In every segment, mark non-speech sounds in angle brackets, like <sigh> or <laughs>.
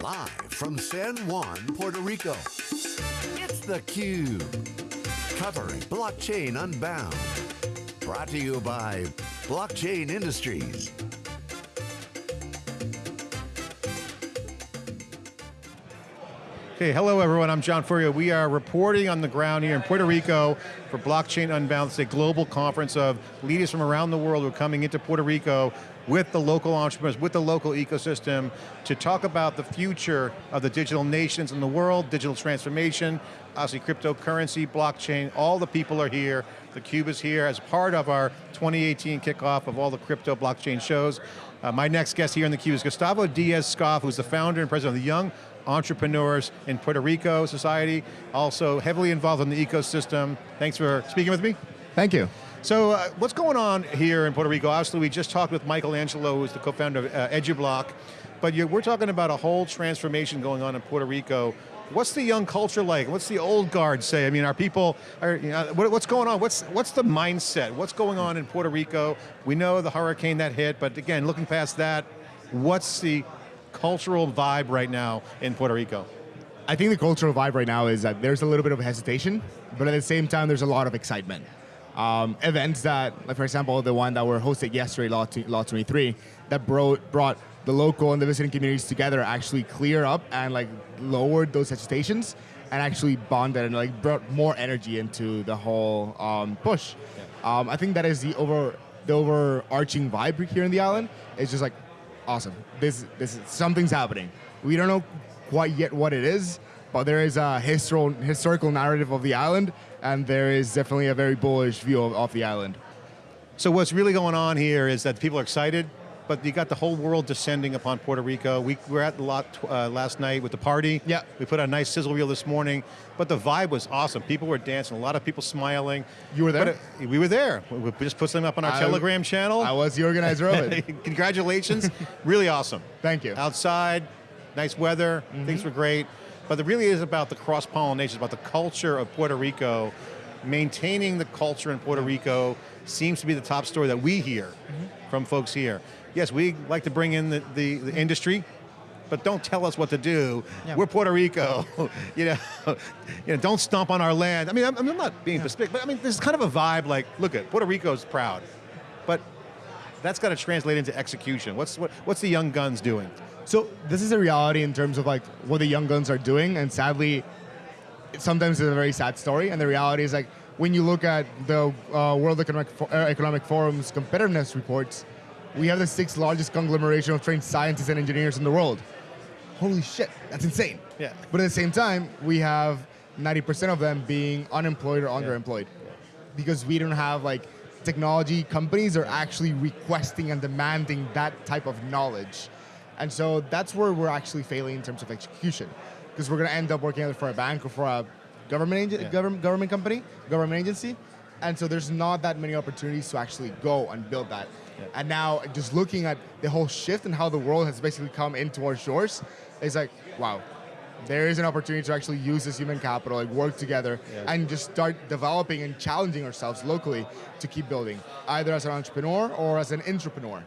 Live from San Juan, Puerto Rico, it's theCUBE. Covering Blockchain Unbound. Brought to you by Blockchain Industries. Okay, hello everyone, I'm John Furrier. We are reporting on the ground here in Puerto Rico for Blockchain Unbound. A global conference of leaders from around the world who are coming into Puerto Rico with the local entrepreneurs, with the local ecosystem, to talk about the future of the digital nations in the world, digital transformation, obviously cryptocurrency, blockchain, all the people are here. The Cube is here as part of our 2018 kickoff of all the crypto blockchain shows. Uh, my next guest here in the Cube is Gustavo Diaz-Scoff, who's the founder and president of the Young entrepreneurs in Puerto Rico society, also heavily involved in the ecosystem. Thanks for speaking with me. Thank you. So uh, what's going on here in Puerto Rico? Obviously we just talked with Michael Angelo, who's the co-founder of uh, EduBlock, but we're talking about a whole transformation going on in Puerto Rico. What's the young culture like? What's the old guard say? I mean, are people, are, you know, what, what's going on? What's, what's the mindset? What's going on in Puerto Rico? We know the hurricane that hit, but again, looking past that, what's the cultural vibe right now in Puerto Rico? I think the cultural vibe right now is that there's a little bit of hesitation, but at the same time, there's a lot of excitement. Um, events that, like for example, the one that were hosted yesterday, Law, Law 23, that brought, brought the local and the visiting communities together actually clear up and like lowered those hesitations and actually bonded and like brought more energy into the whole um, push. Yeah. Um, I think that is the over the overarching vibe here in the island. It's just like awesome. This, this, something's happening. We don't know quite yet what it is, but there is a historical, historical narrative of the island, and there is definitely a very bullish view of, of the island. So what's really going on here is that people are excited, but you got the whole world descending upon Puerto Rico. We were at the lot uh, last night with the party. Yeah. We put on a nice sizzle reel this morning, but the vibe was awesome. People were dancing, a lot of people smiling. You were there? It, we were there. We just put them up on our I, Telegram channel. I was the organizer of it. <laughs> Congratulations, really awesome. <laughs> Thank you. Outside, nice weather, mm -hmm. things were great. But it really is about the cross-pollination, about the culture of Puerto Rico, maintaining the culture in Puerto Rico seems to be the top story that we hear mm -hmm. from folks here yes, we like to bring in the, the, the industry, but don't tell us what to do. Yeah. We're Puerto Rico, <laughs> you know, <laughs> you know, don't stomp on our land. I mean, I'm, I'm not being yeah. but I mean, there's kind of a vibe like, look at, Puerto Rico's proud, but that's got to translate into execution. What's, what, what's the Young Guns doing? So this is a reality in terms of like what the Young Guns are doing, and sadly, sometimes it's a very sad story, and the reality is like, when you look at the uh, World Economic, uh, Economic Forum's competitiveness reports, we have the sixth largest conglomeration of trained scientists and engineers in the world. Holy shit, that's insane. Yeah. But at the same time, we have 90% of them being unemployed or underemployed. Yeah. Because we don't have like technology companies are actually requesting and demanding that type of knowledge. And so that's where we're actually failing in terms of execution. Because we're going to end up working either for a bank or for a government, yeah. government, government company, government agency. And so there's not that many opportunities to actually go and build that. Yeah. And now just looking at the whole shift and how the world has basically come into our shores, it's like, wow, there is an opportunity to actually use this human capital, like work together, yes. and just start developing and challenging ourselves locally to keep building, either as an entrepreneur or as an entrepreneur.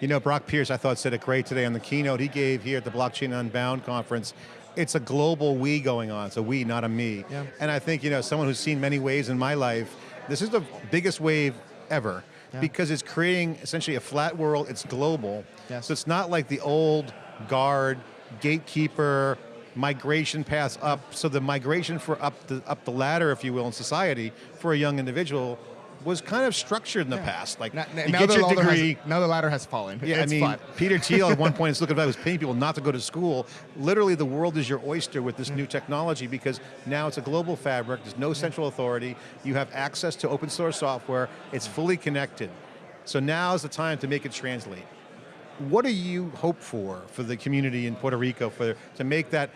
You know, Brock Pierce, I thought, said it great today on the keynote he gave here at the Blockchain Unbound conference. It's a global we going on, it's a we, not a me. Yeah. And I think, you know, someone who's seen many waves in my life, this is the biggest wave ever yeah. because it's creating essentially a flat world, it's global. Yes. So it's not like the old guard, gatekeeper, migration paths up. So the migration for up the, up the ladder, if you will, in society for a young individual was kind of structured in the yeah. past. Like, now, you now get your degree. Has, now the ladder has fallen. Yeah, it's I mean, Peter Thiel at one <laughs> point is looking at was paying people not to go to school. Literally, the world is your oyster with this yeah. new technology because now it's a global fabric. There's no mm. central authority. You have access to open source software. It's mm. fully connected. So now is the time to make it translate. What do you hope for for the community in Puerto Rico for to make that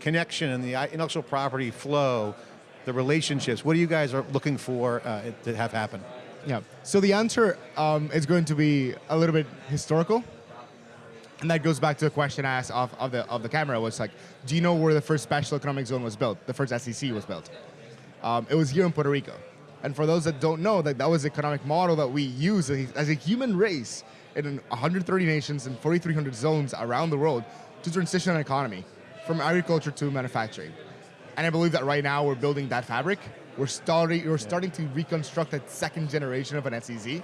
connection and the intellectual property flow the relationships, what do you guys are looking for uh, to have happen? Yeah, so the answer um, is going to be a little bit historical. And that goes back to the question I asked of, of, the, of the camera, was like, do you know where the first special economic zone was built? The first SEZ was built. Um, it was here in Puerto Rico. And for those that don't know, that, that was the economic model that we use as a human race in 130 nations and 4,300 zones around the world. to transition an economy from agriculture to manufacturing. And I believe that right now we're building that fabric. We're starting, we're starting to reconstruct that second generation of an SEZ.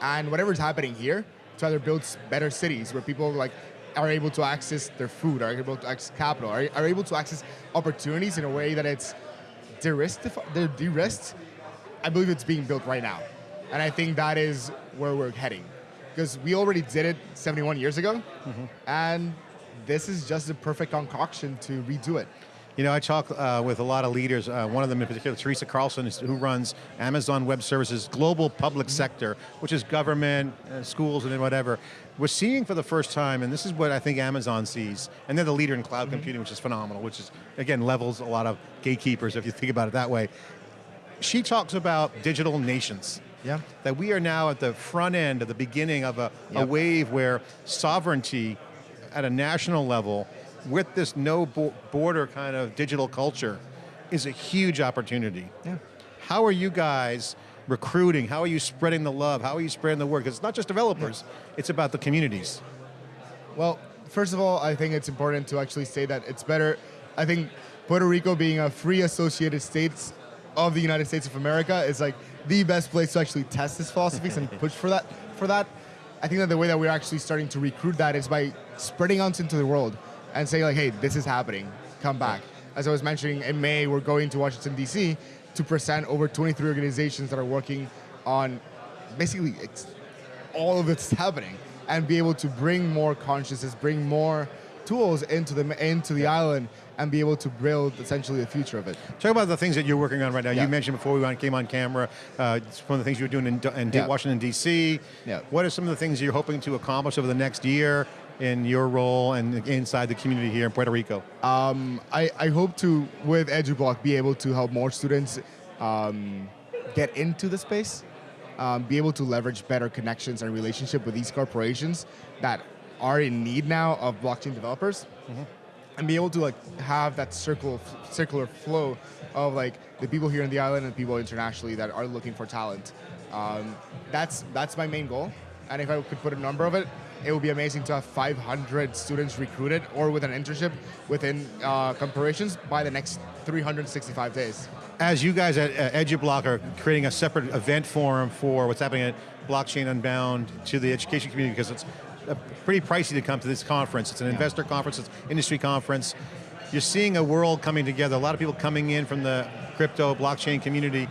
And whatever's happening here, to either build better cities where people like are able to access their food, are able to access capital, are, are able to access opportunities in a way that it's de-risked. I believe it's being built right now. And I think that is where we're heading. Because we already did it 71 years ago, mm-hmm. and this is just the perfect concoction to redo it. You know, I talk uh, with a lot of leaders, uh, one of them in particular, Teresa Carlson, who runs Amazon Web Services global public sector, which is government, uh, schools, and then whatever. We're seeing for the first time, and this is what I think Amazon sees, and they're the leader in cloud mm -hmm. computing, which is phenomenal, which is, again, levels a lot of gatekeepers if you think about it that way. She talks about digital nations. Yeah. That we are now at the front end, of the beginning of a, yep. a wave where sovereignty at a national level with this no border kind of digital culture is a huge opportunity. Yeah. How are you guys recruiting? How are you spreading the love? How are you spreading the word? Because it's not just developers, yeah. it's about the communities. Well, first of all, I think it's important to actually say that it's better, I think Puerto Rico being a free associated states of the United States of America is like the best place to actually test this philosophies and push for that. For that, I think that the way that we're actually starting to recruit that is by spreading out into the world and say like, hey, this is happening, come back. As I was mentioning, in May, we're going to Washington, D.C. to present over 23 organizations that are working on basically all of it's <laughs> happening and be able to bring more consciousness, bring more tools into the into the island and be able to build essentially the future of it. Talk about the things that you're working on right now. Yeah. You mentioned before we came on camera, uh, one of the things you're doing in, in yeah. Washington, D.C. Yeah. What are some of the things you're hoping to accomplish over the next year in your role and inside the community here in Puerto Rico? Um, I, I, hope to, with EduBlock, be able to help more students um, get into the space, um, be able to leverage better connections and relationship with these corporations that are in need now of blockchain developers. Mm -hmm. And be able to like have that circle, circular flow of like the people here in the island and people internationally that are looking for talent. Um, that's that's my main goal. And if I could put a number of it, it would be amazing to have 500 students recruited or with an internship within uh, corporations by the next 365 days. As you guys at uh, EduBlock are creating a separate event forum for what's happening at Blockchain Unbound to the education community because it's pretty pricey to come to this conference. It's an yeah. investor conference, it's industry conference. You're seeing a world coming together, a lot of people coming in from the crypto, blockchain community.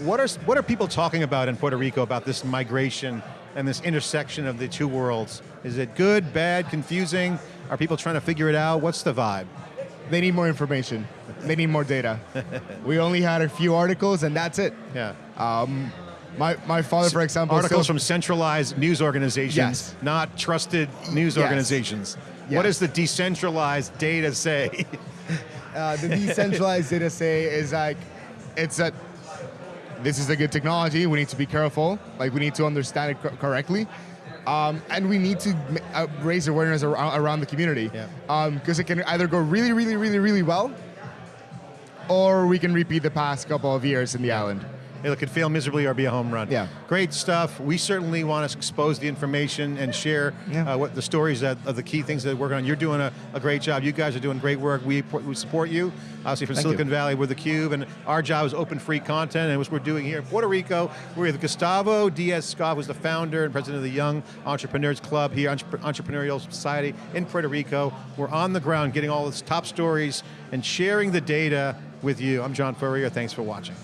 What are, what are people talking about in Puerto Rico about this migration and this intersection of the two worlds? Is it good, bad, confusing? Are people trying to figure it out? What's the vibe? They need more information. They need more data. <laughs> we only had a few articles and that's it. Yeah. Um, my, my father, for example, articles from centralized news organizations, yes. not trusted news yes. organizations. Yes. What does the decentralized data say? <laughs> uh, the decentralized data say is like, it's that this is a good technology. We need to be careful. Like we need to understand it co correctly. Um, and we need to uh, raise awareness around, around the community. Because um, it can either go really, really, really, really well, or we can repeat the past couple of years in the island it could fail miserably or be a home run. Yeah. Great stuff. We certainly want to expose the information and share yeah. uh, what the stories that, of the key things that we're working on. You're doing a, a, great job. You guys are doing great work. We, we support you. Obviously from Thank Silicon you. Valley, we're theCUBE, and our job is open free content, and what we're doing here in Puerto Rico, we're with Gustavo Diaz-Scott, who's the founder and president of the Young Entrepreneurs Club here, Entrepreneurial Society in Puerto Rico. We're on the ground getting all the top stories and sharing the data with you. I'm John Furrier, thanks for watching.